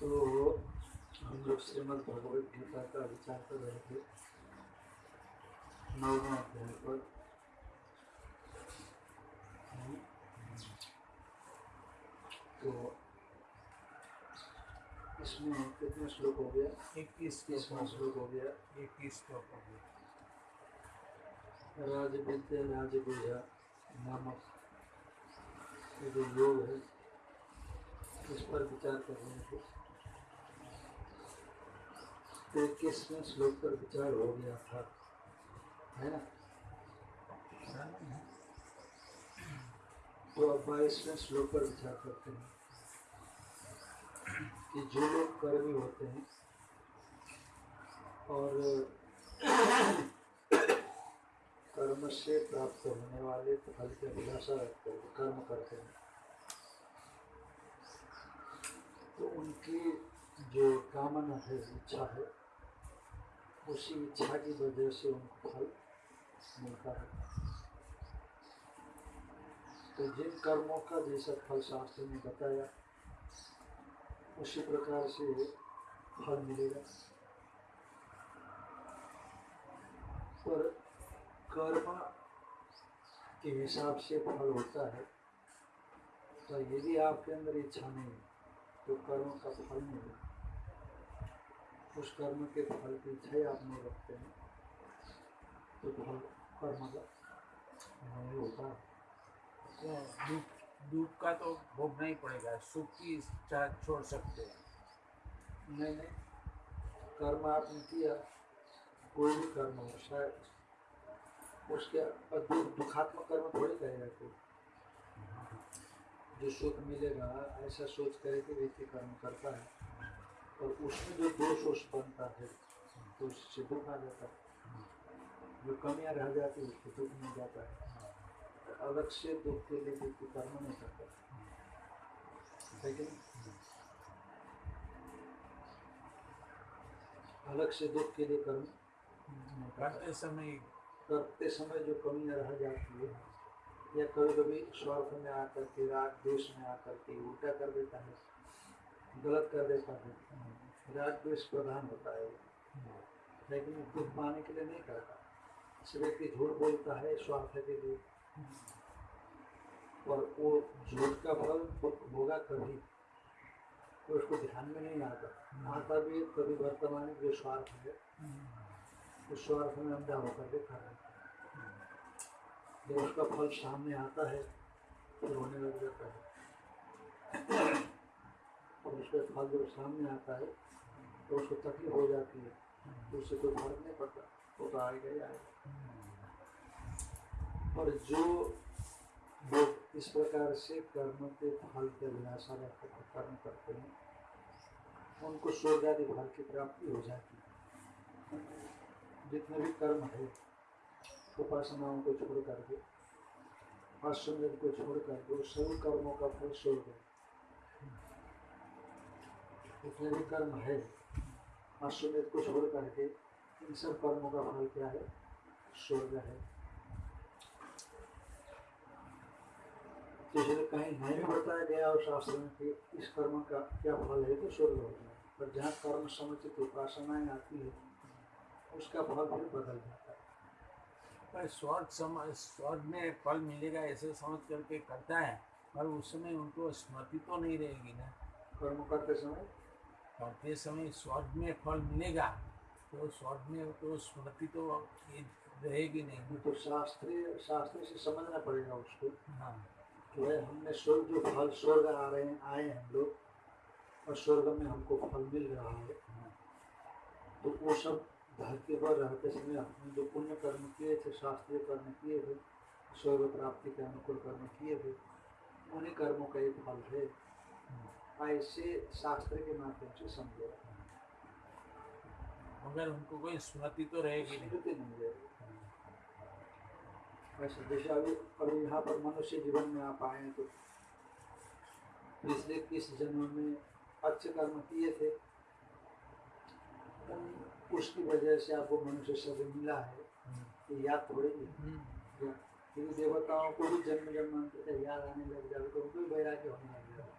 तो हम लोग श्रीमद भगवत गीता का विचार कर रहे थे। नौवा अध्याय पर। तो इसमें कितने श्लोक हो गया? इक्कीस इसमें श्लोक हो गया? इक्कीस श्लोक हो गए राज विद्या राज बुझा नामक ये जो योग है इस पर विचार कर रहे थे। तो इक्कीसवें श्लोक पर विचार हो गया था? है ना? तो अब बाईसवें श्लोक पर विचार करते हैं कि जो लोग कर्मी होते हैं और कर्म से प्राप्त होने वाले फल की अभिलाषा रखते हुए कर्म करते हैं। तो उनकी जो कामना है, इच्छा है उसी इच्छा की वजह से उनको फल मिलता है। तो जिन कर्मों का जैसा फल शास्त्र ने बताया, उसी प्रकार से फल मिलेगा। पर कर्म के हिसाब से फल होता है तो यदि आपके अंदर इच्छा नहीं है तो कर्म का फल नहीं होगा उस कर्म के फल की इच्छा ही आप नहीं रखते हैं। तो फल कर्म का नहीं होता। दुख दुख का तो भोगना ही पड़ेगा। सुख की इच्छा छोड़ सकते हैं। नहीं नहीं। कर्म आपने किया कोई भी कर्म हो शायद उसके दु, दुखात्मक कर्म थोड़ी करेगा कोई। जो सुख मिलेगा ऐसा सोच कर के व्यक्ति कर्म करता है। और उसमें जो दोष वोष बनता है तो उससे दुख आ जाता है। जो कमियाँ रह जाती है उसको दुख मिल जाता है। तो अलग से दुख के लिए व्यक्ति कर्म नहीं करता। कि नहीं? अलग से दुख के लिए कर्म करते। समय करते समय जो कमियाँ रह जाती है या कभी कभी स्वार्थ में आकर के राग देश में आकर के उल्टा कर देता है। गलत कर देता है। राग द्वेष प्रधान होता है। लेकिन दुख पाने के लिए नहीं करता। इस व्यक्ति झूठ बोलता है स्वार्थ के लिए। और वो झूठ का फल होगा कभी। तो उसको ध्यान में नहीं आता। आता भी कभी वर्तमान जो स्वार्थ है, उस स्वार्थ में अंधा होकर के खा रहता है। जब उसका फल सामने आता है तो रोने लग जाता है। उसका फल जब सामने आता है तो उसको तकलीफ़ हो जाती है तो उससे कोई फ़र्क नहीं पड़ता वो तो आएगा ही आएगा। और जो लोग इस प्रकार से कर्म के फल के अभिलाषा रखकर कर्म करते हैं, उनको स्वर्ग आदि फल की प्राप्ति हो जाती है। जितने भी कर्म है, उपासनाओं को छोड़ करके अश्वमेध को छोड़ करके सभी कर्मों का फल स्वर्ग है। जितने भी कर्म है। अश्वमेध को छोड़ करके इन सब कर्मों का फल क्या है? स्वर्ग है। तो इसलिए कहीं नहीं भी बताया गया और शास्त्र में कि इस कर्म का क्या फल है तो स्वर्ग होता है पर जहाँ कर्म समुचित उपासनाएँ आती है उसका फल फिर बदल जाता है। पर स्वर्ग समझ स्वर्ग में फल मिलेगा ऐसे समझ करके करता है पर उस समय उनको स्मृति तो नहीं रहेगी ना। कर्म करते समय करते समय स्वर्ग में फल मिलेगा तो स्वर्ग में तो स्मृति तो रहेगी नहीं। तो शास्त्रीय शास्त्र से समझना पड़ेगा उसको। हाँ। कि भाई हमने स्वर्ग जो फल स्वर्ग आ रहे हैं आए हम लोग और स्वर्ग में हमको फल मिल रहा है। तो वो सब धरती पर रहते समय हमने जो पुण्य कर्म किए थे शास्त्रीय कर्म किए थे स्वर्ग प्राप्ति के अनुकूल कर्म किए थे उन्हीं कर्मों का एक फल है। ऐसे शास्त्र के माध्यम से समझे। मगर उनको कोई स्मृति तो रहेगी स्मृति नहीं रहेगी। वैसे जैसे अभी अभी यहाँ पर मनुष्य जीवन में आप आए तो पिछले किस जन्म में अच्छे कर्म किए थे उन- उसकी वजह से आपको मनुष्य शरीर मिला है ये याद थोड़ी है हम्म। क्योंकि देवताओं को भी जन्म जन्म याद आने लग जाए तो उनको भी वैराग्य होने लग जाए।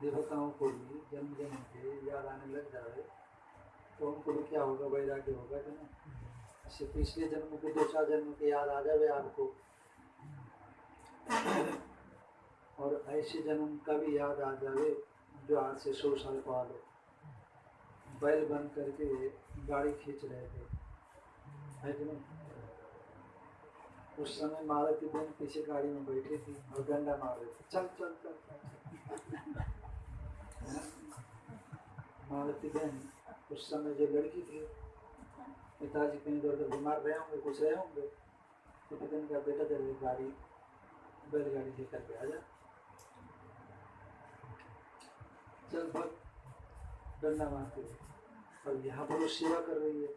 देवताओं को भी जन्म जन्म के याद आने लग जाए तो उनको भी क्या होगा, वैराग्य होगा कि नहीं? ऐसे पिछले जन्म के, दो चार जन्म के याद आ जाए आपको। और ऐसे जन्म का भी याद आ जाए जो आज से सौ साल पहले बैल बन करके गाड़ी खींच रहे थे। है कि नहीं? उस समय मारुति बहन पीछे गाड़ी में बैठी थी और डंडा मार रहे थे। चल चल चल चल। मारुति बहन उस समय जो लड़की थी, पिताजी कहीं इधर उधर बीमार रहे होंगे कुछ रहे होंगे तो पिता कहा, बेटा, तेरे गाड़ी, बैलगाड़ी लेकर के आ जा। चल भग डंडा मारते और यहाँ पर वो सेवा कर रही है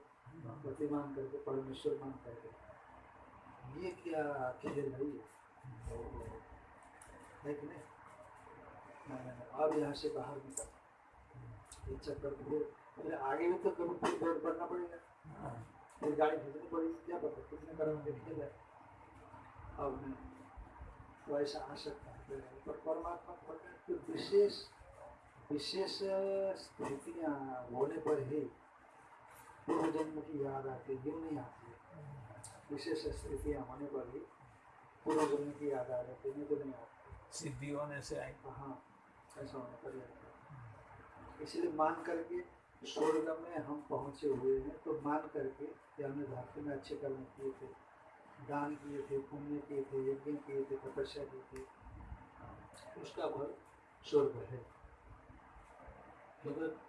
पति मान करके, परमेश्वर मान करके। ये क्या खेल है? है कि नहीं? अब यहाँ से बाहर निकल चक्कर फिर आगे भी तो कभी फिर पड़ेगा। फिर गाड़ी भेजनी पड़ेगी, क्या पता अब तो आ सकता है। पर परमात्मा की विशेष विशेष स्थितियाँ होने पर ही पूर्व जन्म की याद आती है यूँ नहीं आती विशेष स्थितियाँ होने पर ही पूर्व जन्म की याद आ जाती है नहीं तो नहीं आती सिद्धि होने से आई। हाँ ऐसा होने पर इसलिए मान करके स्वर्ग में हम पहुँचे हुए हैं तो मान करके कि हमने धरती में अच्छे कर्म किए थे दान किए थे पुण्य किए थे यज्ञ किए थे तपस्या की थी। उसका फल स्वर्ग है। मगर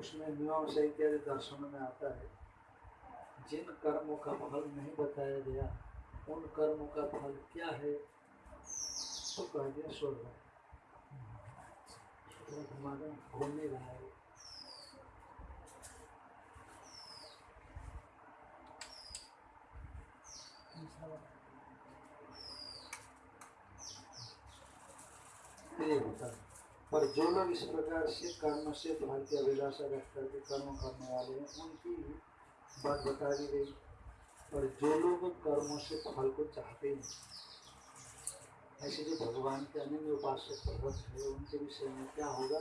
उसमें मीमांसा इत्यादि दर्शनों में आता है जिन कर्मों का फल नहीं बताया गया, उन कर्मों का फल क्या है? तो कह दिया स्वर्ग हमारा घूम नहीं रहा है। पर जो लोग इस प्रकार से कर्म से की अभिलाषा रख करके कर्म करने वाले हैं, उनकी बात बता दी गई। और जो लोग कर्मों से फल को चाहते हैं ऐसे जो भगवान के अन्य उपासक भगवत है उनके विषय में क्या होगा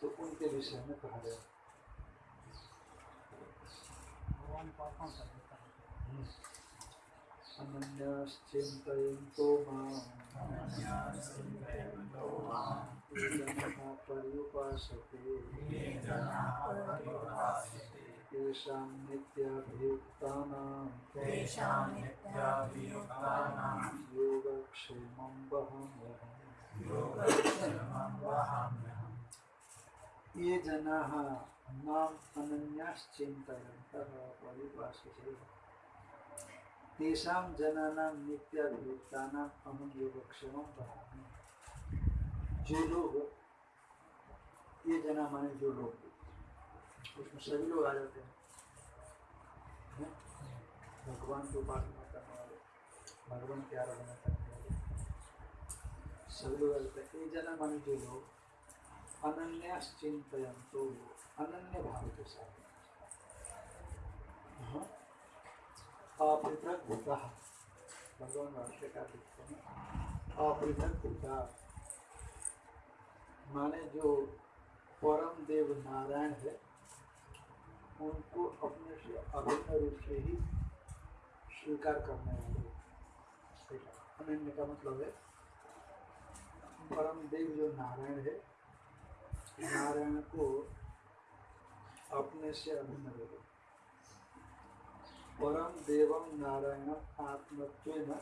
तो उनके विषय में कहा गया भगवान पापों का देता है? अनन्याश्चिन्तयन्तो माँ पर्युपासते। तेषां नित्याभियुक्तानां तेषां नित्याभियुक्तानां योगक्षेमं वहाम्यहम् योगक्षेमं वहाम्यहम् ये जनाः माम् अनन्याश्चिन्तयन्तः तेषां जनानां नित्याभियुक्तानाम् अहं योगक्षेमं वहामि। जो लोग ये जना माने जो लोग। उसमें सभी लोग आ जाते हैं? भगवान की उपासना करने वाले भगवान की आराधना करने वाले सभी लोग आ जाते हैं ये जना माने जो लोग अनन्याश्चिंतन तो अनन्य भाव के साथ अपृथक भगवान वाक्य का लिखते हैं अपृथक माने जो परम देव नारायण है उनको अपने से अभिन्न रूप से ही स्वीकार करने वाले अनन्य का मतलब है, परम देव जो नारायण है, नारायण को अपने से अभिन्न रूप परम देवम नारायण आत्मत्व न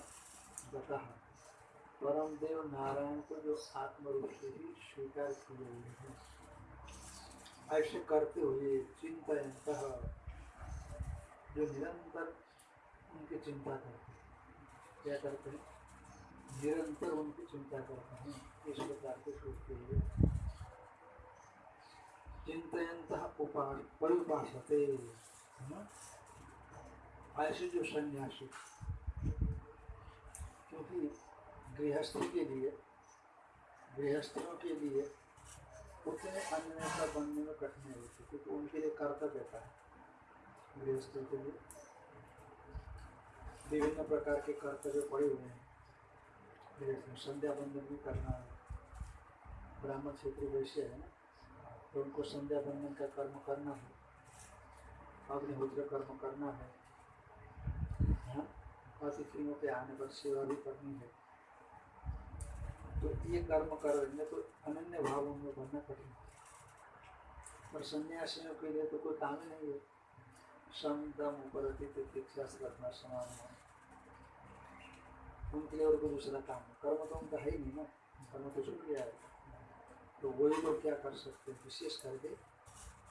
बता परम देव नारायण को जो आत्म रूप से ही स्वीकार किए हुए हैं। ऐसे करते हुए चिंतनत जो निरंतर उनकी चिंता करते हैं। क्या करते हैं? निरंतर उनकी चिंता करते हैं इस प्रकार के सोचते हुए चिंतनत उपा परिभाषते ऐसे जो सन्यासी, क्योंकि गृहस्थी के लिए गृहस्थियों के लिए उतने अन्य नेता बनने में कठिनाई होती है, क्योंकि उनके लिए कर्तव्य था गृहस्थी के लिए विभिन्न प्रकार के कर्तव्य पड़े हुए हैं। संध्या बंधन भी करना है। ब्राह्मण क्षेत्र वैश्य है ना तो उनको संध्या बंधन का कर्म करना है। अग्निहोत्र कर्म करना है। हाँ? अतिथियों के आने पर सेवा भी करनी है। तो ये कर्म करेंगे तो अनन्य भाव उनमें बनना कठिन है। और सन्यासियों के लिए तो कोई काम ही नहीं है। सम दम प्रतीक्षा से रखना समान है। उनके लिए और कोई दूसरा काम है कर्म तो उनका है ही नहीं ना। कर्म तो छूट गया है। तो वही लोग क्या कर सकते हैं? विशेष करके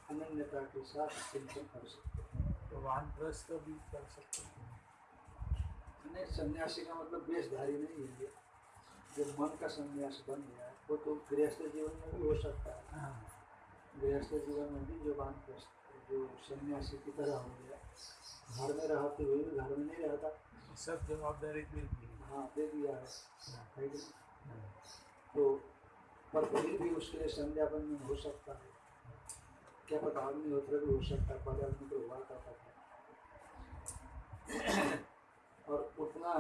अनन्यता के साथ चिंतन कर सकते हैं। तो वानप्रस्थ भी कर सकते हैं। नहीं सन्यासी का मतलब वेशधारी नहीं है ये जो मन का संन्यास बन गया वो तो गृहस्थ जीवन में भी हो सकता है। हाँ, गृहस्थ जीवन में भी जो वानप्रस्थ जो सन्यासी की तरह हो गया घर में रहते हुए भी घर में नहीं रहता। सब जवाबदारी दे दी। हाँ दे दिया है। हाँ, तो पर फिर भी उसके लिए संध्यापन में हो सकता है। क्या पता अग्निहोत्र भी हो सकता है पहले आदमी तो हुआ करता था। और उतना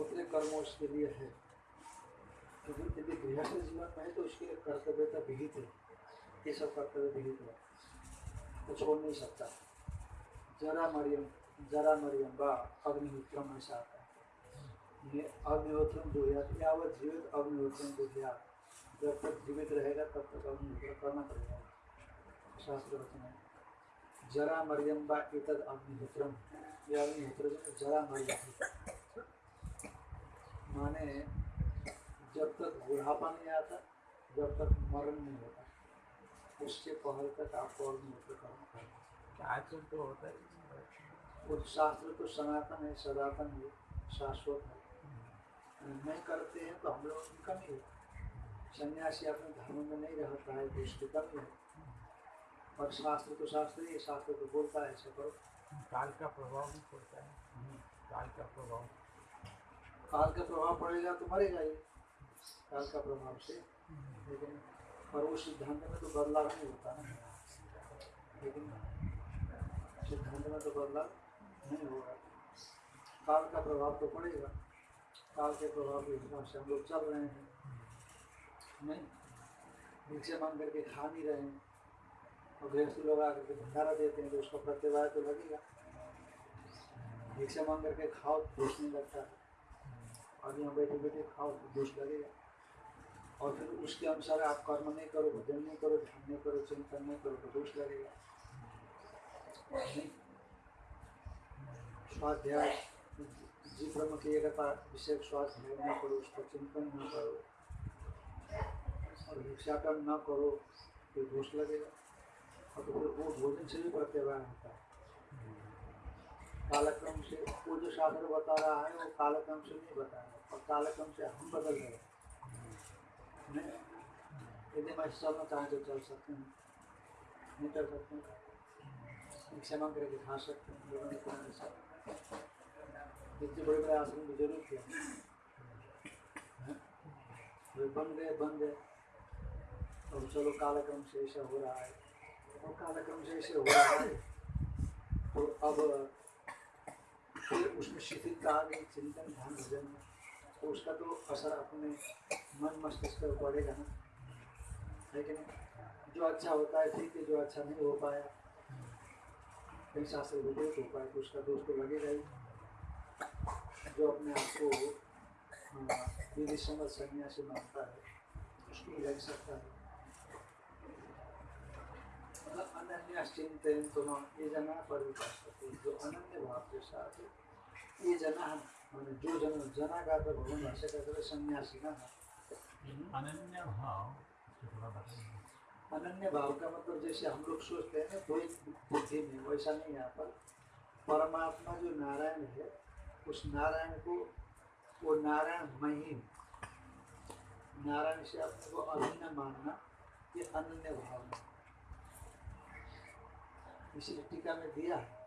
उतने कर्म उसके लिए है। क्योंकि यदि गृहस्थ जीवन में है तो उसके लिए कर्तव्यता विहित है। ये सब कर्तव्य विहित है। तो छोड़ नहीं सकता। जरा मरियम जरा मरियम बा अग्निहोत्रम ऐसा आता है। अग्निहोत्रम दुहियात यावत जीवित अग्निहोत्रम दुहियात जब तक जीवित रहेगा, तब तक अग्निहोत्र करना पड़ेगा शास्त्र वचन है। जरा मरियम बा एतद अग्निहोत्रम। यह अग्निहोत्र जरा मरियम माने जब तक बुढ़ापा नहीं आता जब तक मरण नहीं होता उससे पहल तक आपको अग्निहोत्र करना। पड़ेगा आजकल तो होता है? वो शास्त्र तो सनातन है सनातन है शाश्वत है। नहीं करते हैं तो हम लोगों की कमी है। सन्यासी अपने धर्म में नहीं रहता है तो उसकी कमी है। और शास्त्र तो शास्त्र ही शास्त्र तो बोलता है ऐसा करो। काल का प्रभाव भी पड़ता है। काल का प्रभाव। काल का प्रभाव पड़ेगा तो मरेगा ये काल का प्रभाव से। लेकिन पर वो सिद्धांत में तो बदलाव नहीं होता ना। लेकिन सिद्धांत में तो बदलाव नहीं होगा। काल का प्रभाव तो पड़ेगा। काल के प्रभाव के हिसाब से हम लोग चल रहे हैं। नहीं भिक्षा मांग करके खा नहीं रहे हैं। और गृहस्थ लोग आकर के भंडारा देते हैं तो उसका प्रत्यवाय तो लगेगा। भिक्षा मांग करके खाओ तो नहीं लगता। है और यहाँ बैठे बैठे खाओ दोष लगेगा। और फिर उसके अनुसार आप कर्म नहीं करो, भजन नहीं करो, ध्यान नहीं करो, चिंतन नहीं करो तो दोष लगेगा। स्वाध्याय जी ब्रह्म की विषय स्वाध्याय न करो, उसका चिंतन न करो, और भिक्षाटन न करो तो दोष लगेगा। और तो फिर वो भोजन से भी प्रत्यवाय होता है। कालक्रम से वो जो शास्त्र बता रहा है, वो कालक्रम से नहीं बता रहा और कालक्रम से हम बदल रहे हैं। यदि मैं चलना चाहें तो चल सकते हैं। नहीं चल सकते हैं। भिक्षा मांग करके खा सकते हैं, लोगों इतने बड़े बड़े आश्रम की ज़रूरत क्या। है? वे बन गए बन गए अब चलो कालक्रम से ऐसा हो रहा है। और कालक्रम से ऐसे हो रहा है तो अब उसमें शिथिलता आ गई चिंतन ध्यान भजन में तो उसका तो असर अपने मन मस्तिष्क पर पड़ेगा ना। है कि नहीं जो अच्छा होता है ठीक है जो अच्छा नहीं हो पाया कहीं शास्त्र विपरीत हो पाए तो उसका दोष तो लगेगा ही जो अपने आप को हाँ, विधि समझ सन्यासी मानता है उसको लग सकता है। अनन्या चिंतन तो ये जना परिभाषते जो अनन्य भाव के साथ ये जना माने जो जन जना का तो भगवान भाषा का तो सन्यासी ना अनन्य भाव अनन्य भाव का मतलब जैसे हम लोग सोचते हैं ना कोई बुद्धि में। वैसा नहीं यहाँ पर परमात्मा जो नारायण है उस नारायण को वो नारायण महिम नारायण से अपने को अभिन्न मानना ये अनन्य भाव है इसी टीका में दिया? है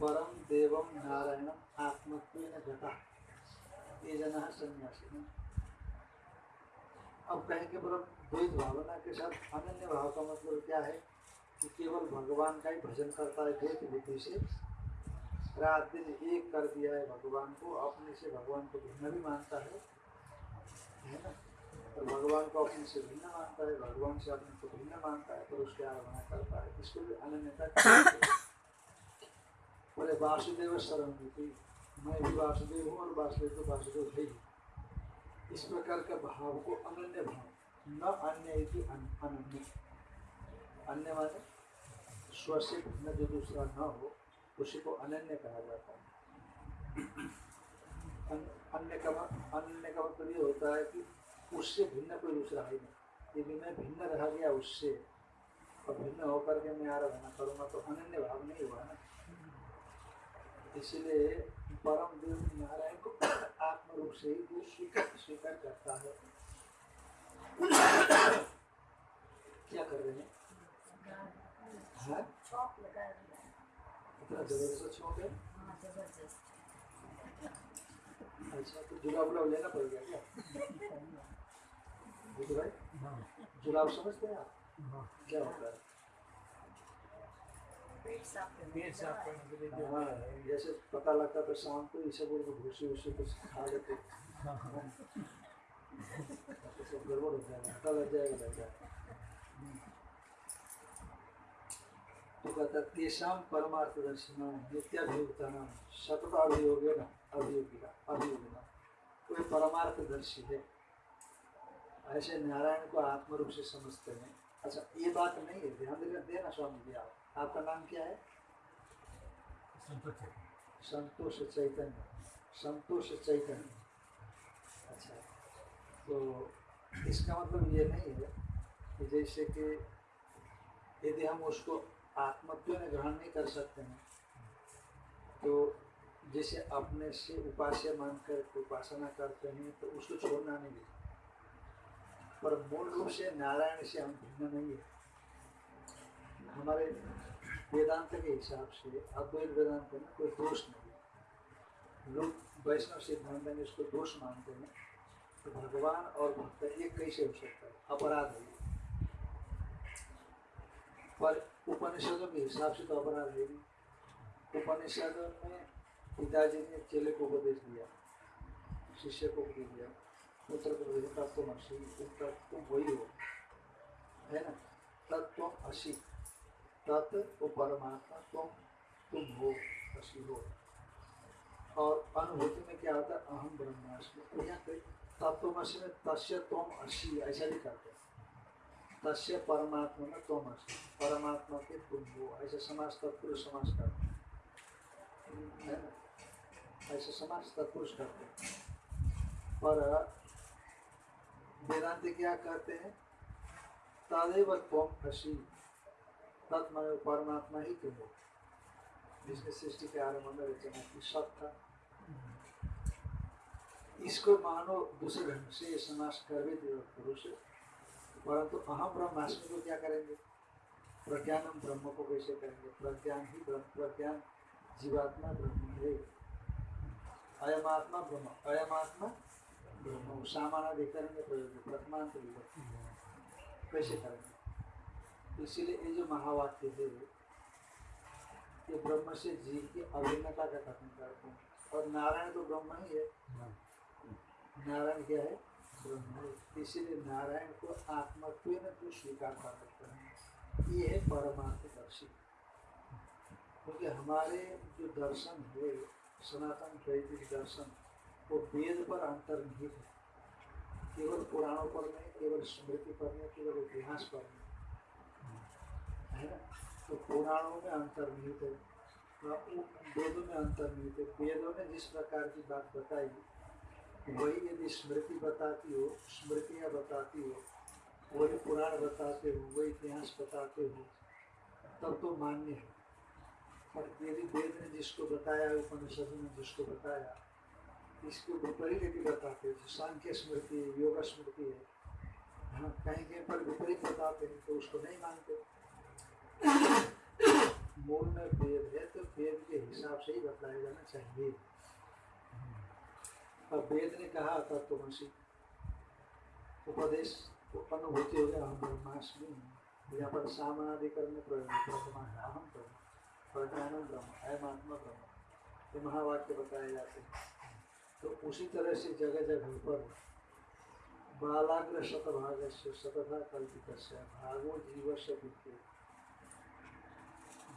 परम देवम नारायणम आत्मत्व गता ये जना सन्यासी अब कहेंगे परम द्वैत भावना के साथ अनन्य भाव का मतलब क्या है? कि केवल भगवान का ही भजन करता है द्वैत बुद्धि से। रात दिन एक कर दिया है भगवान को, अपने से भगवान को भिन्न भी मानता है। है ना? और भगवान को अपने से भिन्न मानता है, भगवान से अपने को भिन्न मानता है तो उसकी आराधना करता है इसको भी अनन्यता बोले, वासुदेव शरण थी मैं भी वासुदेव हूँ और वासुदेव तो वासुदेव है ही। इस प्रकार का भाव को अनन्य भाव, न अन्य अनन्य। अन्य माने स्व से भिन्न जो दूसरा न हो, उसी को अनन्य कहा जाता है। अन्य का अन्य का मतलब ये होता है कि उससे भिन्न कोई दूसरा है नहीं। यदि मैं भिन्न रह गया उससे, और भिन्न होकर के मैं आराधना करूँगा तो अनन्य भाव नहीं हुआ ना। इसलिए परम देव नारायण को आत्म रूप से ही वो स्वीकार स्वीकार करता है। क्या कर रहे हैं? हाँ? अच्छा तो जुलाब उलाब लेना पड़ेगा क्या? जुलाब समझते हैं आप क्या होता है जैसे पता लगता तो शाम को इसे बोल के भूसी कुछ खा लेते सब गड़बड़ हो जाएगा पता लग जाएगा लग जाएगा तो कहता परमार्थ दर्शन नाम सतत अभियोगे न अभियोगिका अभियोगिना। कोई परमार्थ दर्शी है ऐसे नारायण को आत्म रूप से समझते हैं। अच्छा ये बात नहीं है ध्यान देना देना स्वामी जी आप आपका नाम क्या है? संतोष है संतोष चैतन्य। संतोष चैतन्य। अच्छा तो इसका मतलब ये नहीं है कि जैसे कि यदि हम उसको आत्मत्व में ग्रहण नहीं कर सकते हैं तो जैसे अपने से उपास्य मानकर उपासना करते हैं तो उसको छोड़ना नहीं है। पर मूल रूप से नारायण से हम भिन्न नहीं है। हमारे वेदांत के हिसाब से अद्वैत वेदांत में कोई दोष नहीं है। लोग वैष्णव सिद्धांत में इसको दोष मानते हैं। तो भगवान और भक्त एक कैसे हो सकता है? अपराध है। पर उपनिषदों के हिसाब से तो अपराध है नहीं उपनिषदों में पिताजी ने चेले को उपदेश दिया, शिष्य को उपदेश दिया। तुम तुम वही हो ना? तब तुम असी तत् वो परमात्मा तुम तुम हो असी हो। और अनुभूति में क्या होता है? अहम ब्रह्मास्मि। तो यहाँ पे तत्वमसी में तस्य तुम असी ऐसा भी करते हैं। तस्य परमात्मा में तुम असी परमात्मा के तुम हो, ऐसा समाज तत्पुरुष समाज करते हैं। है ना? ऐसा समाज तत्पुरुष करते हैं। पर वेदांति क्या कहते हैं? तदेव तुम असी तत्मय परमात्मा ही तुम जिसने सृष्टि के आरंभ में रचना की सब था इसको मानो दूसरे ढंग से ये समास कर भी दिया पुरुष। परंतु अहम ब्रह्मास्मि को क्या करेंगे? प्रज्ञानम ब्रह्म को कैसे करेंगे? प्रज्ञान ही ब्रह्म, प्रज्ञान जीवात्मा ब्रह्म है। अयमात्मा ब्रह्म, अयमात्मा ब्रह्म सामानाधिकरण प्रयोग प्रथमांत विभक्ति कैसे करेंगे? इसीलिए ये जो महावाक्य है, ये ब्रह्म से जीव की अभिन्नता का कथन करते हैं। और नारायण तो ब्रह्म ही है। नारायण क्या है? ब्रह्म इसीलिए नारायण को आत्मत्व तो स्वीकार कर सकते हैं? ये है परमार्थ दर्शी। क्योंकि हमारे जो दर्शन है, सनातन वैदिक दर्शन वो वेद पर अंतर्निहित है। केवल पुराणों पर नहीं, केवल स्मृति पर नहीं, केवल इतिहास पर नहीं। है ना? तो पुराणों में अंतर्निहित है, वेदों में अंतर्निहित है। वेदों ने जिस प्रकार की बात बताई, वही यदि स्मृति बताती हो, स्मृतियाँ बताती हो, वही पुराण बताते हो, वही इतिहास बताते हो, तब तो मान्य है। पर यदि वेद ने जिसको बताया, उपनिषद ने जिसको बताया इसको विपरीत भी बताते हैं सांख्य स्मृति है योग स्मृति है। हाँ कहीं कहीं पर विपरीत बताते हैं तो उसको नहीं मानते। मूल में वेद है तो वेद के हिसाब से ही बताया जाना चाहिए। और वेद ने कहा उपदेश तो अनुभूति हो गया हम ब्रह्मास्मि यहाँ पर सामनाधिकरण में प्रयोग प्रथमा है अहम ब्रह्म प्रज्ञानम ब्रह्म, अयमात्मा ब्रह्म, ये महावाक्य बताए जाते हैं। तो उसी तरह से जगह जगह पर बालाग्र शतभाग से शतथा कल्पित भागो जीव से विद्युत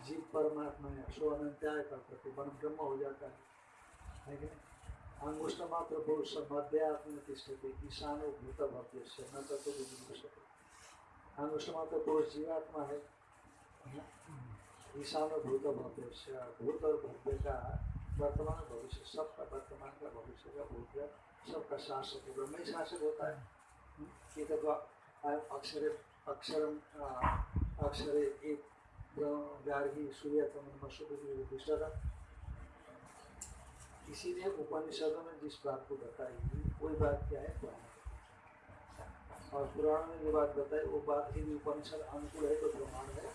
जीव परमात्मा है, सो अनंत्याय करते मन ब्रह्म हो जाता है। कि नहीं? अंगुष्ठ मात्र पुरुष मध्यात्म तिष्ठते ईशानो भूत भव्य से न तत्व अंगुष्ठ मात्र पुरुष जीवात्मा है। ईशानो भूत भव्य से, भूत और भव्य का वर्तमान और भविष्य, सबका वर्तमान का भविष्य का भूत सबका शासक ब्रह्म ही शासक होता है। ये तो अक्षर अक्षरम अक्षरे एक गार्गी सूर्य मशुद्ध इसीलिए उपनिषदों में जिस बात को बताई वही बात क्या है? पुराण और पुराण में जो बात बताई, वो बात यदि उपनिषद अनुकूल है तो प्रमाण है,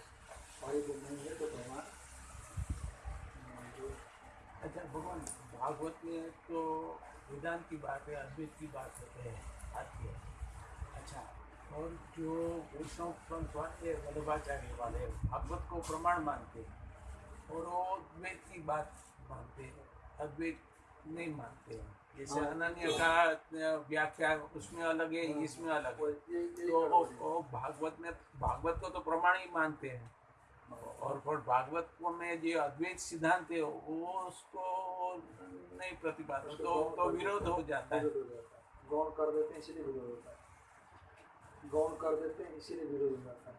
और यदि नहीं है तो प्रमाण अच्छा भगवान भागवत में तो वेदांत की बात है अद्वैत की बात होते हैं आती है अच्छा और जो वैष्णव पंथ वाले वल्लभाचार्य वाले भागवत को प्रमाण मानते हैं और वो अद्वैत की बात मानते हैं अद्वैत नहीं मानते हैं जैसे हाँ। अनन्य का व्याख्या उसमें अलग है हाँ। इसमें अलग है तो हैं। भागवत में भागवत को तो प्रमाण ही मानते हैं और पर भागवत को में जो अद्वैत सिद्धांत है वो उसको नहीं प्रतिपादन तो तो विरोध हो जाता है। हो है। गौण कर देते हैं इसीलिए विरोध होता है। गौण कर देते हैं इसीलिए विरोध हो जाता है।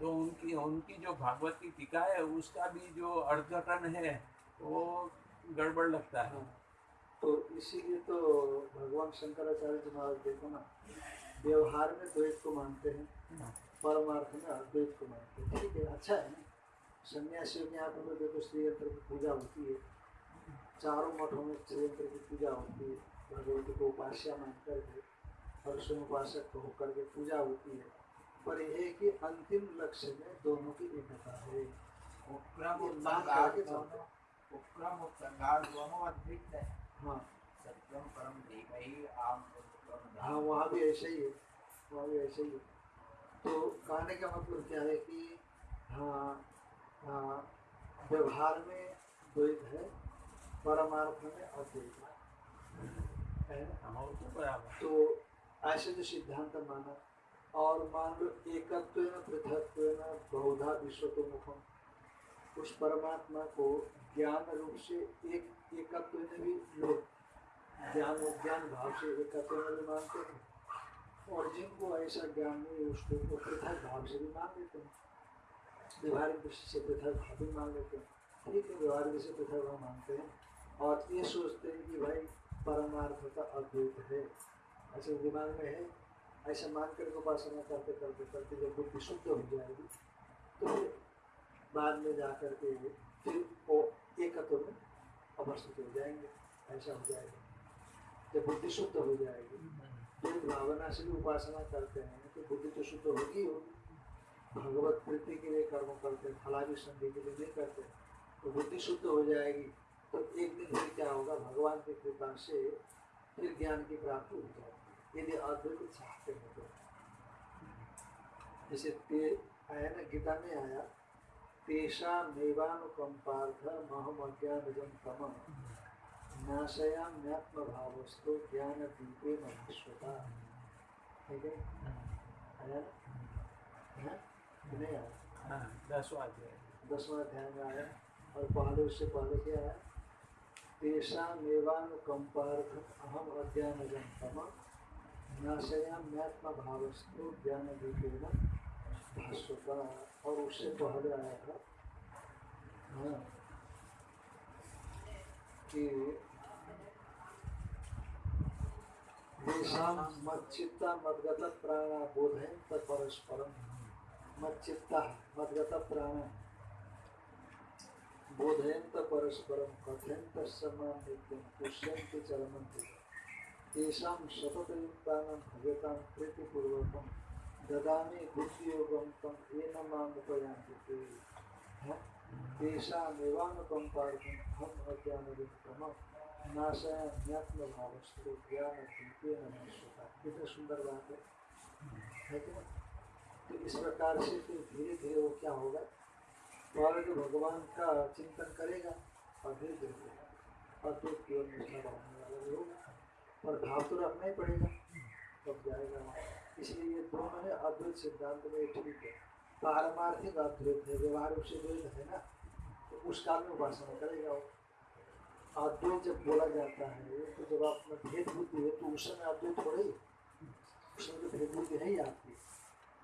तो उनकी उनकी जो भागवत की टीका है उसका भी जो अर्थघटन है वो गड़बड़ लगता है। हाँ, तो इसीलिए तो भगवान शंकराचार्य जी महाराज देखो ना व्यवहार में द्वैत को मानते हैं। परमार्थ में अद्वैत को मानते हैं। ठीक है अच्छा है ना? सन्यासियों के यहाँ पर देखो श्री यंत्र की पूजा होती है। चारों मठों में श्री यंत्र की पूजा होती है। भगवती को उपास्या मान करके स्वयं उपासक होकर के पूजा होती है। पर यह है कि अंतिम लक्ष्य में दोनों की एकता है। उपक्रम उपक्रम और दोनों अद्वित है। हाँ। सत्यम परम धीमहि आम हाँ वहाँ भी ऐसे ही है। वहाँ भी ऐसे ही है। तो कहने का मतलब क्या है कि हाँ हाँ व्यवहार में द्वैत है परमार्थ में अद्वैत है। ना? हाँ, तो तो ऐसे जो सिद्धांत माना और मान लो एकत्व पृथकत्व बहुधा विश्व तो मुखम उस परमात्मा को ज्ञान रूप से एक एकत्व में भी लोग ज्ञान ज्ञान भाव से एकत्व में भी मानते हैं। और जिनको ऐसा ज्ञान नहीं है उसको वो पृथक भाव से भी मान लेते हैं व्यवहारिक दृष्टि से पृथक भाव भी मान लेते हैं ठीक है व्यवहारिक से पृथक भाव मानते हैं और ये सोचते हैं कि भाई परमार्थ का अद्वैत है ऐसे दिमाग में है ऐसा मान कर उपासना करते करते करते जब बुद्धि शुद्ध हो जाएगी तो बाद में जा कर के फिर वो एकत्व में अवस्थित हो जाएँगे ऐसा हो जाएगा जब बुद्धि शुद्ध हो जाएगी फिर भावना से भी उपासना करते हैं। तो बुद्धि तो शुद्ध होगी ही भगवत प्रीति के लिए कर्म करते हैं फलावी संधि के लिए नहीं करते तो बुद्धि शुद्ध हो जाएगी तो एक दिन फिर क्या होगा? भगवान की कृपा से फिर ज्ञान की प्राप्ति हो जाएगी यदि अद्वैत चाहते हैं। तो जैसे ते आया ना गीता में आया तेषा नैवानुकंपार्थ महम अज्ञानजम तम। नाशयाम्यात्म भावस्तु ज्ञान दीपे महेश्वता ठीक है? हाँ? नहीं आया हाँ दसवा अध्याय। दसवां अध्याय में आया। और पहले उससे पहले क्या है? तेषा मेवानुकंपार्थम अहम अज्ञानजम तम। नाशयाम्यात्म भावस्तु ज्ञान दीपेन भास्वता और उससे पहले आया था हाँ कि येषां मच्चित्ता मद्गत प्राणा बोधयन् तत्परस्परं मच्चित्ता मद्गत प्राण बोधयन्त परस्परं कथयन्त समां नित्यं पुष्यन्ति चरमन्ति तेषां सततयुक्तानां भजतां प्रीतिपूर्वकं ददामि बुद्धियोगं तं येन माम् उपयान्ति ते? तेषामेवानुकम्पार्थम् अहम् अज्ञानयुक्तम नाशयाम्यात्म भावस्तु ज्ञान कितनी सुंदर बात है है कि तो इस प्रकार से फिर धीरे धीरे वो क्या होगा पहले तो भगवान का चिंतन करेगा और धीरे धीरे अद्भुत की ओर निष्ठा बढ़ाने वाला भी होगा पर भाव तो रखना ही पड़ेगा तब जाएगा वहाँ इसलिए ये दोनों है अद्वैत सिद्धांत में ठीक है पारमार्थिक अद्वैत है व्यवहार से द्वैत है ना तो उस काल में उपासना करेगा वो अद्वैत जब बोला जाता है तो जब आप में भेद बुद्धि है तो उस समय अद्वैत हो रही उसमें तो भेद बुद्धि है ही आपकी।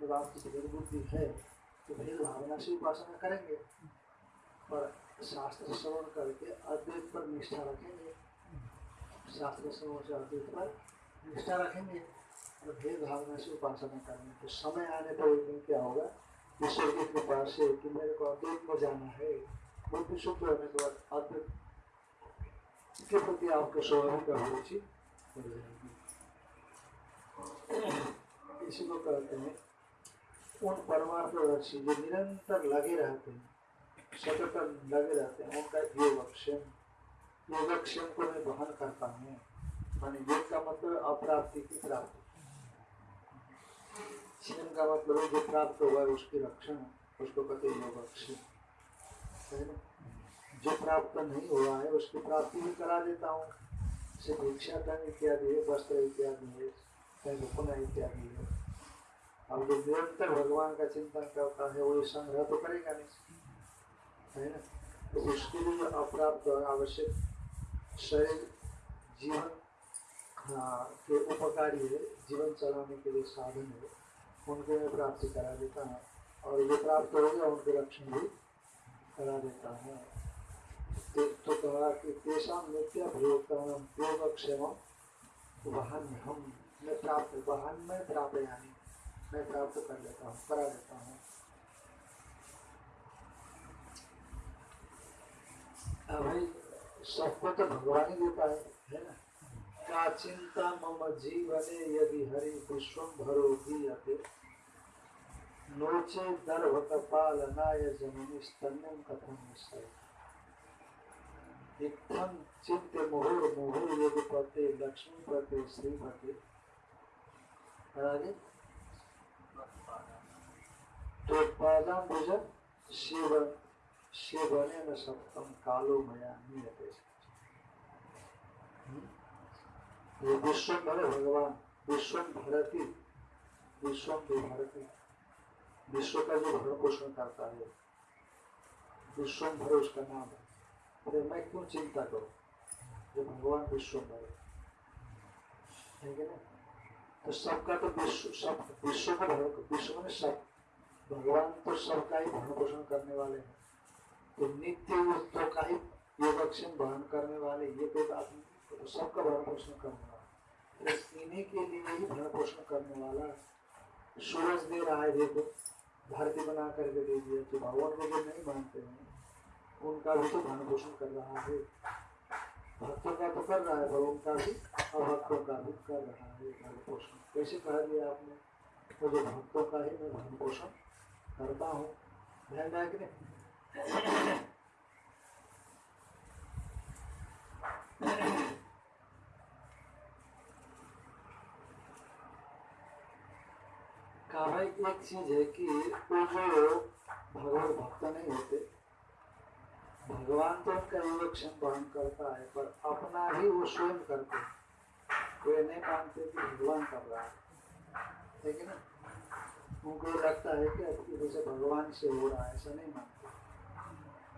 जब आपकी भेद बुद्धि है तो भेद भावना से उपासना करेंगे, पर शास्त्र श्रवण करके अद्वैत पर निष्ठा रखेंगे। शास्त्र श्रवण से अद्वैत पर निष्ठा रखेंगे, और भेद भावना से उपासना करेंगे। तो समय आने पर एक दिन क्या होगा ईश्वर की कृपा से कि मेरे को अद्वैत में जाना है। बुद्धि शुद्ध के बाद अद्वैत के प्रति आपको स्वभाव का रुचि हो जाएगी इसी को कहते हैं उन परमार्थदर्शी जो निरंतर लगे रहते हैं सतत लगे रहते हैं उनका योगक्षेम योगक्षेम को मैं वहन करता हूँ। मानी योग का मतलब अप्राप्ति की प्राप्ति। क्षेम का मतलब जो प्राप्त हुआ है उसकी रक्षण उसको कहते हैं योगक्षेम है ना? जो प्राप्त नहीं हुआ है, उसकी प्राप्ति भी करा देता हूँ। जैसे भिक्षा भिक्षाटन इत्यादि है, वस्त्र इत्यादि है चाहे रुपना इत्यादि है। अब जो निरंतर भगवान का चिंतन करता है, वो संग्रह तो करेगा नहीं। है ना? तो उसके लिए अप्राप्त और आवश्यक शरीर, जीवन हाँ के उपकारी है, जीवन चलाने के लिए साधन है, उनको मैं प्राप्ति करा देता हूँ। और जो प्राप्त हो गया उनके रक्षण भी करा देता हूँ। ते- तो कहा कि तेषां नित्यभियोक्तानां योगक्षेमं वाहन हम मैं प्राप्त वाहन में प्राप्त यानी मैं प्राप्त कर लेता हूँ। करा देता हूँ भाई, सबको तो भगवान ही देता है। है ना का चिंता मम जीवने यदि हरि विश्वम भरो नोचे दर्भ कपालनाय जननी स्तन्यम कथम निश्चय इत्थं चित्ते मुहुर मुहुर यदि पते लक्ष्मी तो पादाम्बुज शिव सप्तम कालो मया नियते ये भगवान विश्व भरती विश्व भारती विश्व का जो भरण पोषण करता है विश्व भर उसका नाम है। मैं क्यों चिंता करूँ जो भगवान विश्व भर है कि तो सबका तो विश्व सब विश्व का भरण विश्व में सब भगवान तो सबका ही भरण पोषण करने वाले हैं तो नित्य युद्धों का ही योगक्षेम वहन करने वाले ये बात नहीं तो सबका भरण पोषण करने वाला तो इन्हीं के लिए ही भरण पोषण करने वाला सूरज दे रहा है देखो धरती बना करके दे दिया तो भगवान को जो नहीं मानते हैं उनका भी तो भरण पोषण कर रहा है। भक्तों का तो कर रहा है पर उनका भी अभक्तों का भी कर रहा है भरण पोषण कैसे कह दिया आपने तो जो भक्तों का ही, मैं भरण पोषण करता हूँ। ध्यान रहा कि नहीं? कहा एक चीज़ है कि वो जो भगवान भक्त नहीं होते भगवान तो उनका योगक्षेम वहन करता है, पर अपना ही वो स्वयं करते। वे नहीं मानते कि भगवान कर रहा है। ठीक है ना? उनको लगता है कि आपकी वजह से भगवान से हो रहा है, ऐसा नहीं मानते।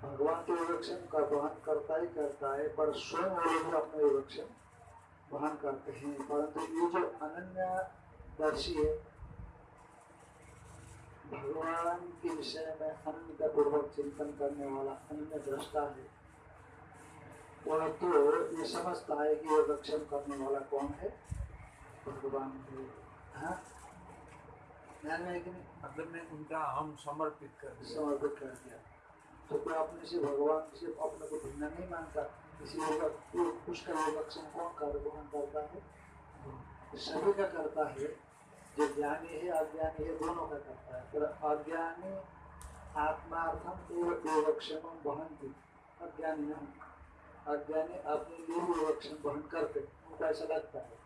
भगवान तो योगक्षेम का वहन करता ही करता है, पर स्वयं वो लोग अपना योगक्षेम वहन करते हैं। परंतु ये जो अनन्य दर्शी है भगवान के विषय में अनन्य पूर्वक चिंतन करने वाला अन्य दृष्टा है। वह तो ये समझता है कि ये रक्षण करने वाला कौन है? भगवान है हाँ? ध्यान में है उनका हम समर्पित कर दिया। समर्पित कर दिया। तो कोई अपने से भगवान से अपने को भिन्न नहीं मानता। इसलिए उसका योगक्षम कौन कर ग्रहण करता है। सभी का करता है। जो ज्ञानी है अज्ञानी है दोनों का करता है। पर अज्ञानी आत्मार्थम एवं योगक्षम वहंती अज्ञानी नहीं अज्ञानी अपने लिए योगक्षम वहन करते। उनको ऐसा लगता है।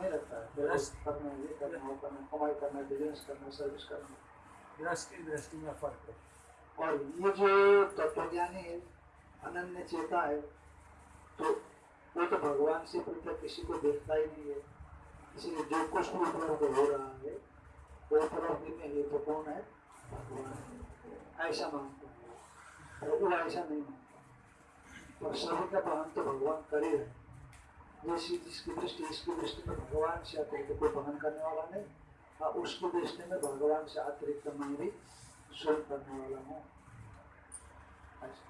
नहीं लगता है। Yes. करना ये करना वो करना कमाई करना बिज़नेस करना सर्विस करना। दृष्टि दृष्टि में फ़र्क है। और ये जो तत्वज्ञानी है अनन्य चेता है तो वो तो भगवान से पृथक किसी को देखता ही नहीं है। इसलिए जो कुछ भी उपलब्ध हो रहा है, वो उपलब्धि में ये तो कौन है। भगवान ऐसा मानते हैं। वो ऐसा नहीं मानता। और सभी का बहन तो भगवान कर ही रहे जैसी जिसकी दृष्टि, इसकी दृष्टि में भगवान से अतिरिक्त कोई बहन करने वाला नहीं, और उसकी दृष्टि में भगवान से अतिरिक्त मैं भी स्वयं करने वाला हूँ। ऐसा।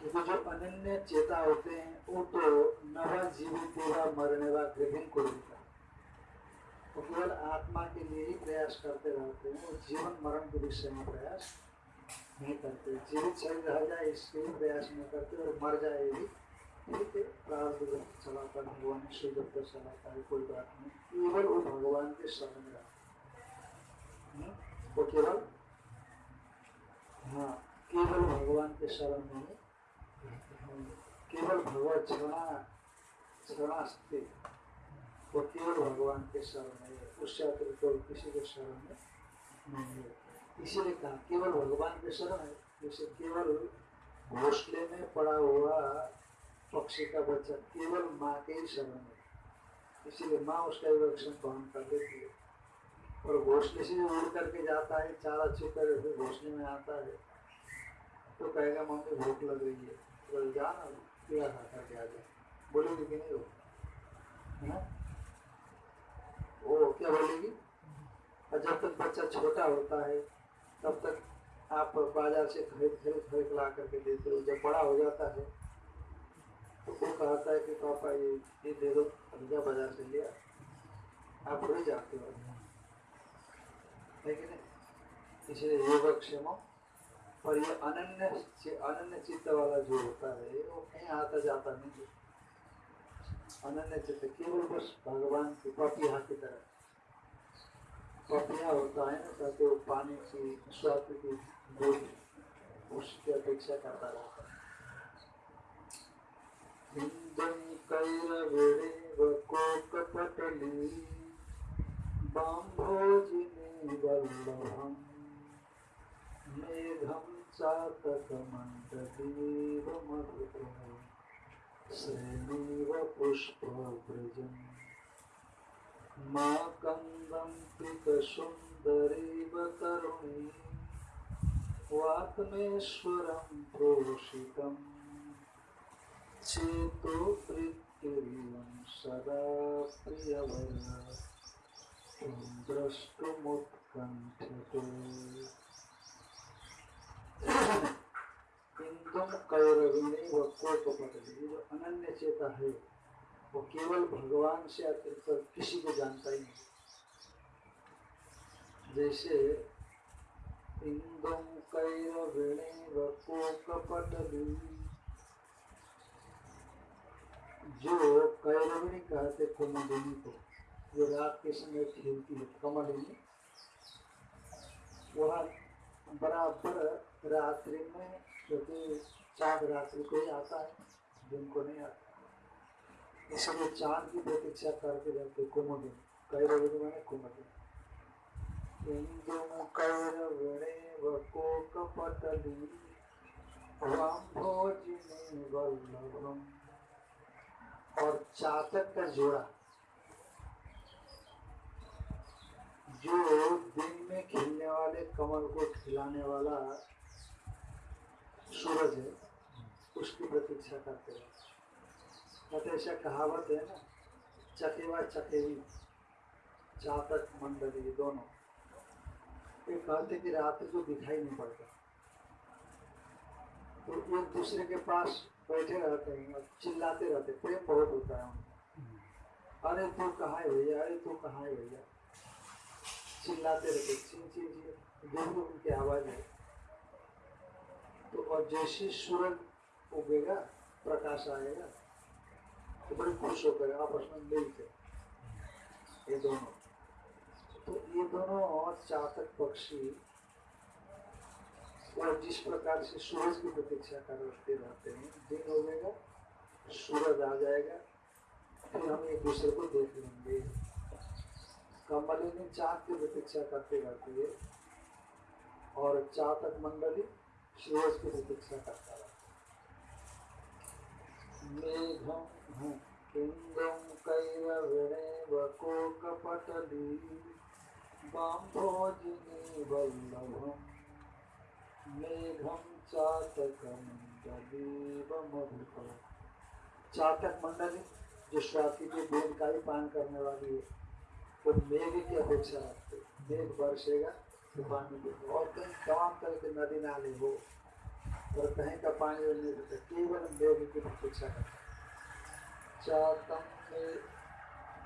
क्योंकि जो अनन्य चेता होते हैं, वो तो नवा जीवित वा मरने वा ग्रहण को लेता वो केवल आत्मा के लिए ही प्रयास करते रहते हैं और जीवन मरण के विषय में प्रयास नहीं करते। जीवित शरीर रह जाए, इसके लिए प्रयास नहीं करते और मर जाए भी है प्रारब्ध चलाता भगवान जब तक चलाता है, कोई बात नहीं। केवल वो भगवान के शरण में रहते हैं। वो केवल हाँ केवल भगवान के शरण में केवल भगवत क्षणा क्षणास्ति वो केवल भगवान के शरण है उससे अतिरिक्त और किसी के शरण में नहीं है इसीलिए कहा केवल भगवान के शरण है जैसे केवल घोसले में पड़ा हुआ पक्षी का बच्चा केवल माँ के ही शरण है इसीलिए माँ उसका विवक्षण वहन कर देती है और घोसले से उड़ करके जाता है चारा छू कर घोसले में आता है तो कहेगा मम्मी भूख लग रही है तो बोले, जा ना करके आ बोलेगी कि नहीं वो हाँ? वो क्या बोलेगी जब तक बच्चा छोटा होता है, तब तक आप बाज़ार से खरीद खरीद खरीद ला करके देते हो जब बड़ा हो जाता है। तो वो कहता है कि पापा ये ये दे दो भैया बाज़ार से लिया। आप भूल जाते हो। है कि नहीं? इसलिए योगक्षेम और ये अनन्य अनन्य चित्त वाला जो होता है वो कहीं आता जाता नहीं अनन्य चित्त केवल बस भगवान की पपिया की तरह। पपिया होता है ना, ताकि वो पानी की, स्वाद की बूंद उसकी अपेक्षा करता रहता है। कोकपटली बाम्भोजिनी वल्लभम्। मेघं चातकमण्डलीव मधुरं श्रेणीव पुष्पव्रजम्। मा कन्दं पिकसुन्दरीव तरुणी चेतो वृत्तिरियं सदा प्रियवया त्वं इंदुम कैरविणे व कोपपटली ये जो अनन्य चेता है। वो केवल भगवान से अतिरिक्त किसी को जानता ही नहीं। जैसे इंदुम कैरविणे व कोकपटली जो कैरविणी कहते कुमुदिनी को, जो रात के समय खेलती है कमलिनी, वह बराबर रात्रि में, क्योंकि चाँद रात्रि को ही आता है, दिन को नहीं आता। इसलिए चाँद की प्रतीक्षा करते रहते कुमुदिन कैरविणी मैंने कुमुदिन इंदु कैरविणे व कोकपटली वाम्भोजिनी वल्लभम। और चातक का जोड़ा। जो दिन में खिलने वाले कमल को खिलाने वाला सूरज है, उसकी प्रतीक्षा करते हैं। कहते ऐसा कहावत है ना, चकेवा चकेवी, चातक मंडली दोनों। ये कहते कि रात्रि को दिखाई नहीं पड़ता। तो एक दूसरे के पास बैठे रहते हैं और चिल्लाते रहते प्रेम बहुत होता है उनका। अरे तू कहाँ है भैया? अरे तू कहाँ है भैया? चिल्लाते रहते ची ची ची जो उनकी आवाज़ है। तो और जैसे सूरज उगेगा, प्रकाश आएगा तो बड़े खुश होकर आपस में मिलते ये दोनों। तो ये दोनों और चातक पक्षी, और जिस प्रकार से सूरज की प्रतीक्षा करते रहते हैं, दिन हो जाएगा सूरज आ जाएगा, फिर हम एक दूसरे को देख लेंगे। कमलिनी चाँद की प्रतीक्षा करते रहती है, और चातक मंडली सूरज की प्रतीक्षा करता रहता है मेघम बाम्भोजिनी वल्लभम् मेघं चातकमण्डलीव मधुकर। चातक मंडली, जो स्वाति के दूध का ही पान करने वाली है, वो तो मेघ की अपेक्षा रखते मेघ बरसेगा तो पानी और कहीं तमाम तरह के नदी नाले हो और कहीं का पानी नहीं देता केवल मेघ की प्रतीक्षा करते चातम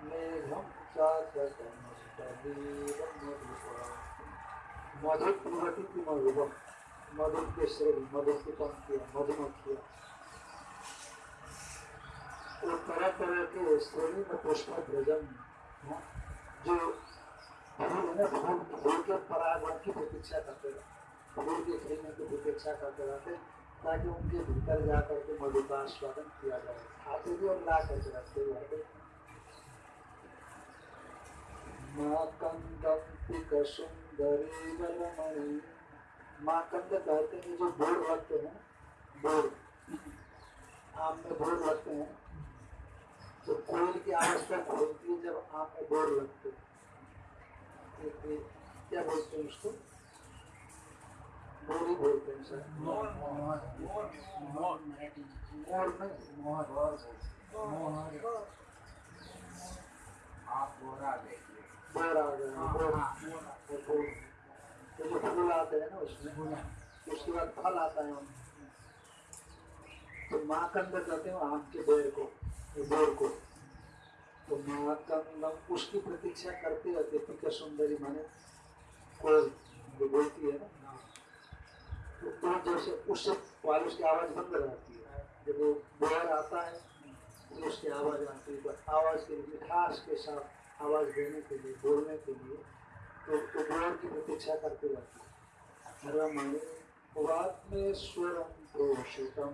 मेघम की मधुबम मधु के की पंक्तियाँ मधुमक्खियाँ तरह तरह के श्रेणी में पुष्प भ्रजन हैं, जो परागण की प्रतीक्षा करते रहते के की प्रतीक्षा करते रहते ताकि उनके भीतर जा करके मधु का स्वागत किया जाए आते भी और ला करके रखते आते सुंदरी वलमणि माँ कंद कहते हैं जो बोर रखते हैं बोर आम में बोर लगते हैं। तो कोयल की आवाज़ है जब आम में बोर लगते क्या बोलते हैं उसको ही बोलते हैं सर मोर मोर मोर मोर मोर नहीं मोहर बहुत आप बोरा देखिए बोर हाँ, बोर हाँ, मोर तो जो फूल आते हैं ना उसमें उसके बाद फल आता है तो माँ कंद कहते हैं आम के बेर को बोर को तो माँ कंदम उसकी प्रतीक्षा करते रहते पिका सुंदरी माने कोयल बोलती है ना. तो तो जैसे उससे वाले उसकी आवाज़ बंद रहती. है जब वो बोर आता है तो उसकी आवाज़ आती है आवाज़ के मिठास के साथ आवाज़ देने के लिए, बोलने के लिए तो तो बोर की प्रतीक्षा करते रहती है रमणी वात्मेश्वरम प्रोषितम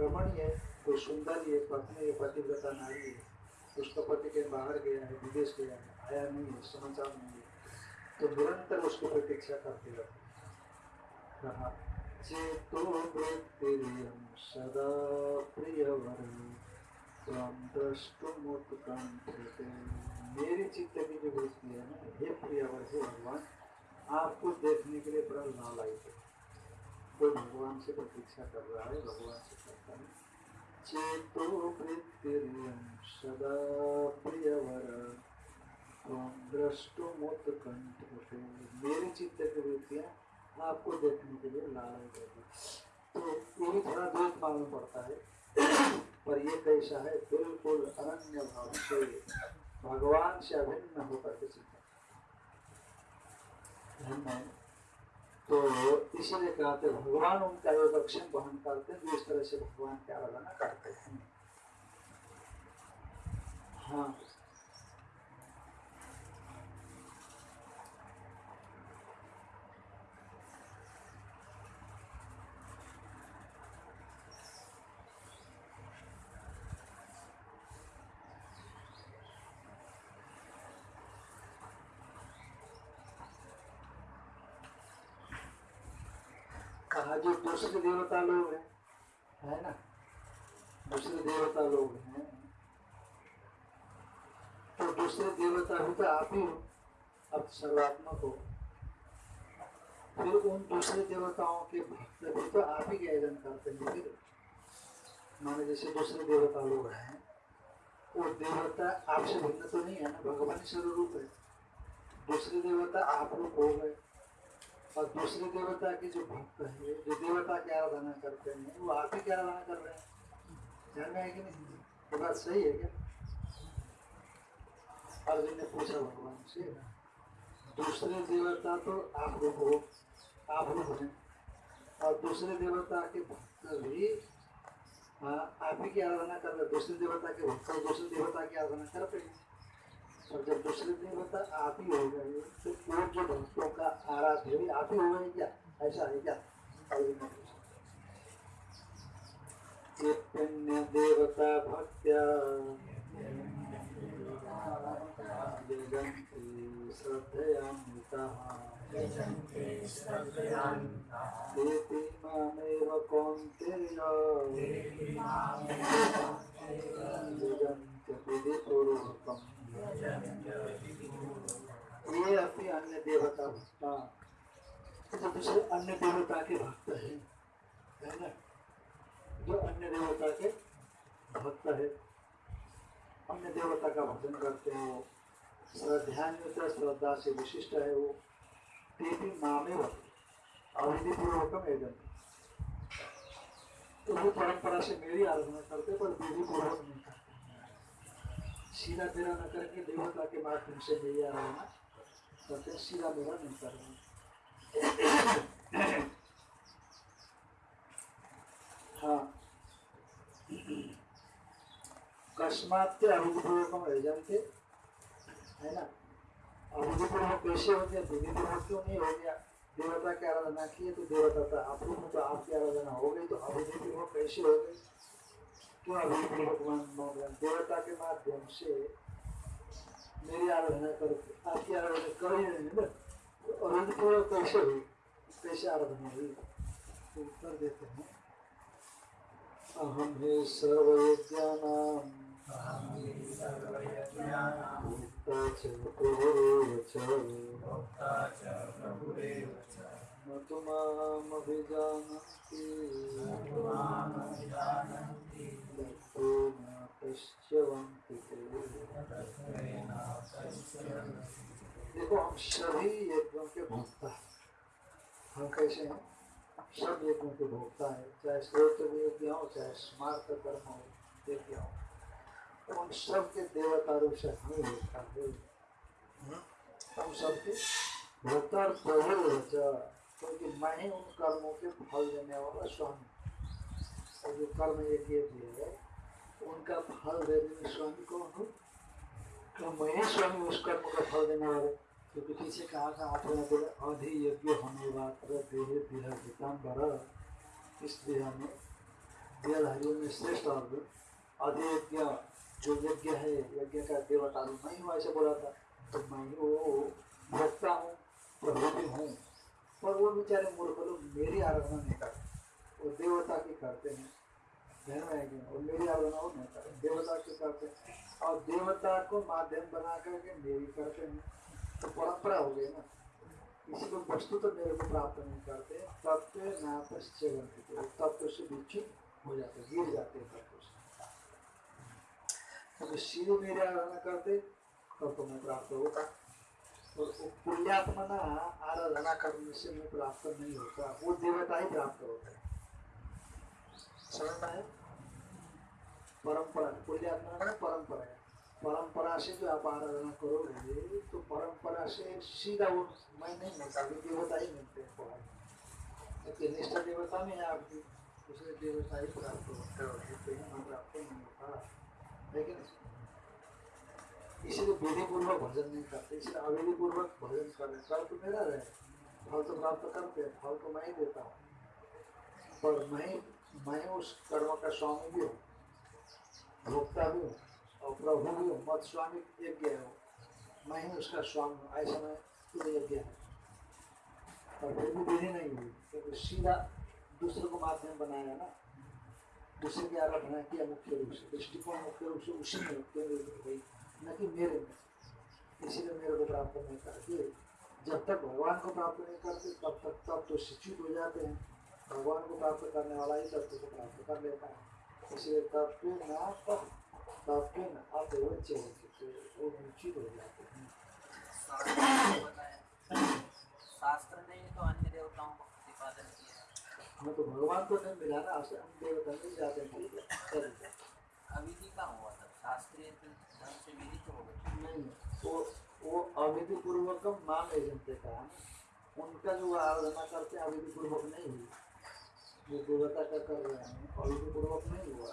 रमणीय तो सुंदर ये पत्नी पतिव्रता नारी है। उसका पति के बाहर गया है विदेश गया है आया नहीं है समाचार नहीं है तो निरंतर उसकी प्रतीक्षा करते रहते हैं। कहा चेतो वृत्तिरियं सदा प्रियवर त्वं द्रष्टुमुत्कण्ठते मेरी चित्त की जो वृत्ति है ना हे प्रियवर हे भगवान आपको देखने के लिए बड़ा नालायक है कोई भगवान से प्रतीक्षा कर रहा है भगवान से करता है चेतो वृत्तिरियं सदा प्रियवर त्वं द्रष्टुमुत्कण्ठते मेरी चित्त की वृत्तियाँ आपको देखने के लिए लालच है। तो ये भी थोड़ा द्वैत मालूम पड़ता है। पर ये कैसा है, बिल्कुल अनन्य भाव से भगवान से अभिन्न होकर के है। तो इसीलिए कहते भगवान उनका योगक्षम वहन करते हैं इस तरह से भगवान की आराधना करते हैं। हाँ कहा जो दूसरे देवता लोग हैं। है ना? दूसरे देवता लोग हैं। तो दूसरे देवता भी तो आप ही हो अब सर्वात्मक हो। फिर उन दूसरे देवताओं के भक्त भी तो आप ही ज्ञान करते हैं फिर माने जैसे दूसरे देवता लोग हैं, वो देवता आपसे भिन्न तो नहीं है ना? भगवान ही स्वरूप है। दूसरे देवता आप लोग हो गए। और दूसरे देवता के जो भक्त है जो देवता की आराधना करते हैं वो आप ही की आराधना कर रहे हैं? ध्यान में है कि नहीं? ये बात सही है क्या? अर्जुन ने पूछा भगवान से दूसरे देवता तो आप लोग हो आप लोग हैं। और दूसरे देवता के भक्त भी हाँ, आप ही की आराधना कर रहे दूसरे देवता के भक्त दूसरे देवता की आराधना करते हैं। और जब दूसरे देवता आप ही हो गए। तो वो जो भक्तों का आराध्य भी आप ही हो गए क्या? ऐसा है क्या? अर्जुन ने पूछा। ये पुण्य देवता भक्त्या। यजन्ति श्रद्धयान्विताः। मामेव कौन्तेय। विधिपूर्वकम् ये अन्य देवता भक्ता तो दूसरे अन्य देवता के भक्त है है ना जो अन्य देवता के भक्त है अन्य देवता का भजन करते हो श्रद्धान्वित श्रद्धा से विशिष्ट है वो ते भी मामे एदम तो वो परंपरा से मेरी आराधना करते पर विधि पूर्वक नहीं सीधा तेरा न करके देवता के माध्यम से मेरी आराधना करते सीधा मेरा नहीं कर रहे हाँ। कस्मात अविधिपूर्वकम एजंते है ना? कैसे हो गया? विधिपूर्वक क्यों नहीं हो गया? देवता की आराधना की है तो देवता था आप तो आपकी आराधना हो गई तो अविधिपूर्वक कैसे हो गई क्यों अविधिपूर्वक मान मान रहे हैं? देवता के माध्यम से मेरी आराधना करके आपकी आराधना कर ही नहीं तो अविधिपूर्वक कैसे हुई कैसे आराधना हुई तो उत्तर देते हैं अहम हे सर्वयज्ञानाम भोक्ता च प्रभुरेव च तु। देखो, हम सभी यज्ञों के भोक्ता हम कैसे हैं? सब यज्ञों के भोक्ता है, चाहे श्रोत्र यज्ञ हो, चाहे स्मार्त कर्म हो, यज्ञ हो। तो उन सब के देवता रूप से हम भोक्ता हम सबके भोक्ता प्रभु क्योंकि मैं ही उन कर्मों के फल देने वाला स्वामी और जो कर्म यज्ञ भी है, उनका फल देने में स्वामी कौन हो? तो मैं ही स्वामी उस कर्म का फल देने वाले। क्योंकि पीछे कहा था आपने बोले अधि यज्ञ होने मात्र देह देह पीताम्बर इस देह में, देहधारियों में श्रेष्ठ अर्जुन अधि यज्ञ, जो यज्ञ है, यज्ञ का देवता मैं हूँ ऐसे बोला था। तो मैं वो भक्ता हूँ, प्रभु भी हूँ। पर वो बेचारे मूर्ख लोग मेरी आराधना नहीं करते। वो देवता की करते हैं ध्यान आएगी और मेरी आराधना वो नहीं करते, देवता की करते हैं। और देवता को माध्यम बना करके मेरी करते हैं। तो परंपरा हो गई ना। किसी को वस्तु तो मेरे को प्राप्त नहीं करते तत्व ना पश्चिम तत्व से विच्छित हो। जाते गिर जाते हैं तत्व से तो सीधे मेरी आराधना करते, तब तो मैं प्राप्त होगा और वो पुण्यात्मा ना आराधना करने से मैं प्राप्त नहीं होता. वो देवता ही प्राप्त होता है समझ में आया? परंपरा पुण्यात्मा का परंपरा. है परंपरा से जो आप आराधना करोगे तो परंपरा से सीधा वो मैं नहीं मिलता वो देवता ही मिलते हैं लेकिन निष्ठा देवता में है आपकी दूसरे देवता ही प्राप्त होता है प्राप्त नहीं होता. लेकिन इसलिए विधि पूर्वक भजन नहीं करते, इसलिए अविधि पूर्वक भजन कर रहे फल तो मेरा रहे, फल तो प्राप्त करते हैं, फल तो मैं ही देता हूँ। पर मैं मैं उस कर्म का स्वामी भी हूँ, भोक्ता भी हूँ और प्रभु भी हूँ मत स्वामी यज्ञ है मैं ही उसका स्वामी हूँ, ऐसा मैं खुद यज्ञ है। और फिर भी विधि नहीं हुई, क्योंकि सीधा दूसरे को माध्यम बनाया ना। दूसरे की आराधना किया मुख्य रूप से, दृष्टिकोण मुख्य रूप से उसी में केंद्रित हुई न कि मेरे में इसीलिए मेरे को प्राप्त नहीं करते। जब तक भगवान को प्राप्त नहीं करते तब तक तब तो शिक्षित हो जाते हैं। भगवान को प्राप्त करने वाला ही तत्व को प्राप्त कर लेता है। इसलिए ना तब तब पे ना हो चुके वो निश्चित हो जाते हैं। शास्त्र ने तो अन्य देवताओं का प्रतिपादन किया हमें तो भगवान को नहीं मिला ना आपसे हम देवता मिल जाते हैं। है कर का हुआ था? शास्त्रीय नहीं अविधि पूर्वकम नाम एजेंटे का उनका जो आराधना करते हैं अविधि पूर्वक नहीं हुई जो देवता का कर रहे हैं अविधि पूर्वक नहीं हुआ।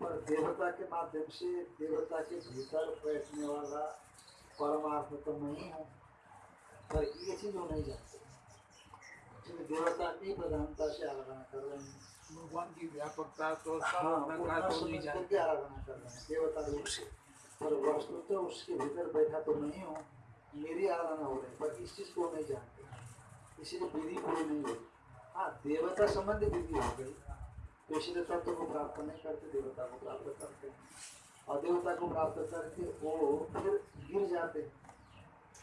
पर देवता के माध्यम से देवता के भीतर बैठने वाला परमार्थ तो मैं ही। हूँ पर ये चीज़ वो नहीं जानते। देवता की प्रधानता से आराधना कर रहे हैं। भगवान की व्यापकता तो पर वस्तु तो उसके भीतर बैठा तो नहीं हूँ मेरी आराधना हो रही पर इस चीज़ को नहीं जानते इसीलिए विधि पूरी नहीं हुई हाँ देवता संबंधी विधि हो गई तो तत्व को प्राप्त नहीं करते देवता को प्राप्त करते हैं और देवता को प्राप्त करके वो फिर गिर जाते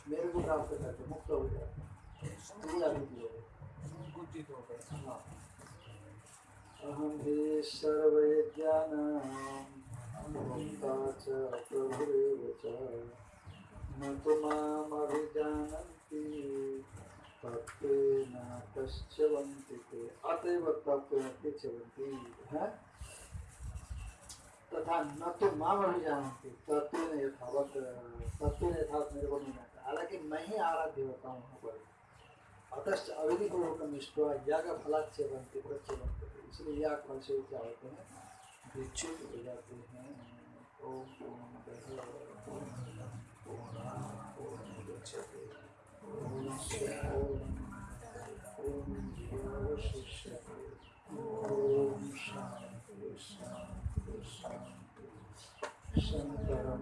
मेरे को प्राप्त करके मुक्त हो जाते क्रिया विधि हो गई हाँ। अहं च न तु मामभिजानन्ति तत्त्वेन तश्चवन्ति ते अतएव तत्त्वेन ते तथा न तो माम अभिजानन्ति तत्त्वेन यथावत यथावत मेरे को नहीं आता हालाँकि मैं ही आराध्य होता हूँ वहाँ पर अतश्च अविधि बनते इसलिए याग फल से क्या होते हैं विच्युत हो जाते हैं ओम पूर्णमादाय पूर्णमुदच्यते पूर्णस्य पूर्णमेवावशिष्यते ॐ शान्ति शान्ति शान्ति शङ्करं